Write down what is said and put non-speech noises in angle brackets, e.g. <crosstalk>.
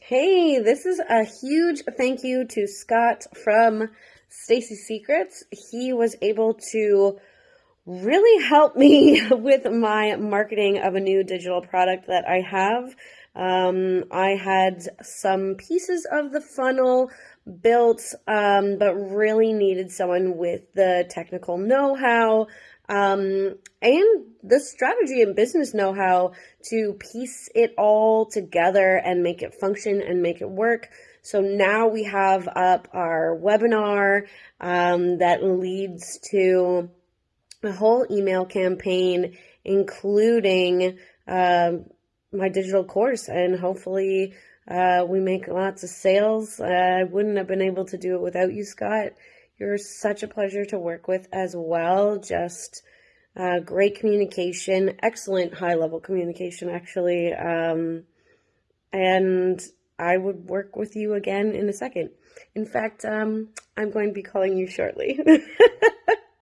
Hey, this is a huge thank you to Scott from Stacy Secrets. He was able to really help me <laughs> with my marketing of a new digital product that I have. Um, I had some pieces of the funnel built, um, but really needed someone with the technical know how um, and the strategy and business know how to piece it all together and make it function and make it work. So now we have up our webinar um, that leads to a whole email campaign, including uh, my digital course, and hopefully uh, we make lots of sales. Uh, I wouldn't have been able to do it without you, Scott. You're such a pleasure to work with as well. Just uh, great communication, excellent high level communication, actually. Um, and I would work with you again in a second. In fact, um, I'm going to be calling you shortly. <laughs>